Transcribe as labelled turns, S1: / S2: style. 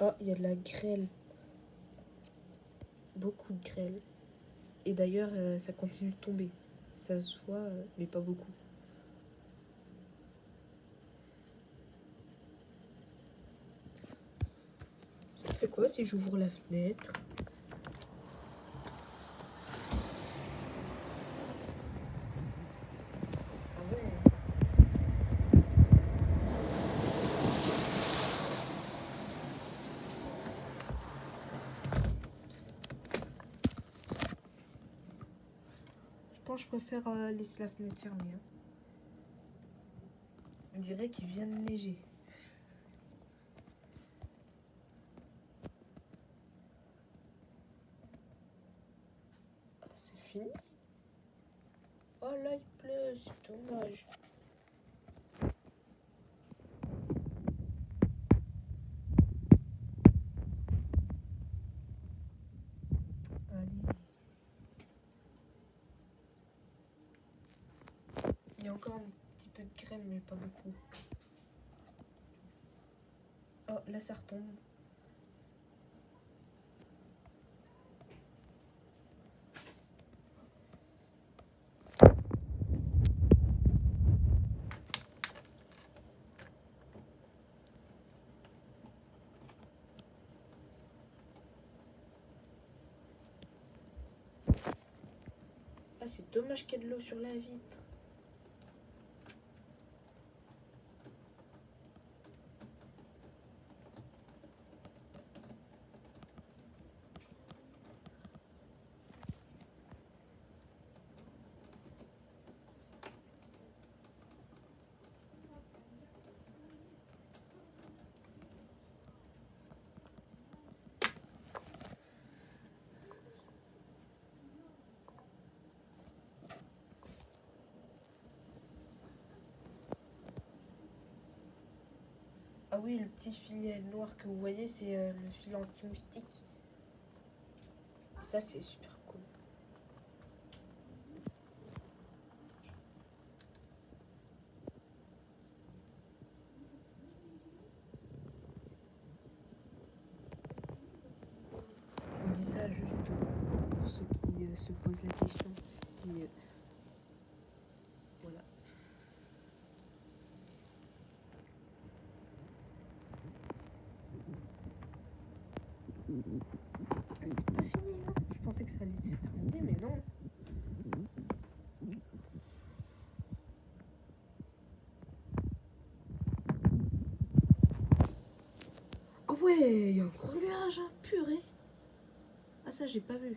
S1: Oh, il y a de la grêle. Beaucoup de grêle. Et d'ailleurs, euh, ça continue de tomber. Ça se voit, euh, mais pas beaucoup. Ça fait quoi si j'ouvre la fenêtre Ah ouais. Je préfère euh, laisser la fenêtre fermée. hein. On dirait qu'il vient de neiger. Ah, c'est fini? Oh là, il pleut, c'est dommage. Allez. Il y a un petit peu de crème, mais pas beaucoup. Oh, là, ça retombe. Ah, c'est dommage qu'il y ait de l'eau sur la vitre. Ah oui, le petit filet noir que vous voyez, c'est euh, le fil anti-moustique. Ça, c'est super cool. On dit ça juste pour ceux qui euh, se posent la question. Si, C'est pas fini, hein. Je pensais que ça allait se terminer, mais non. Ah ouais, il y a un gros nuage, hein, purée. Ah ça, j'ai pas vu.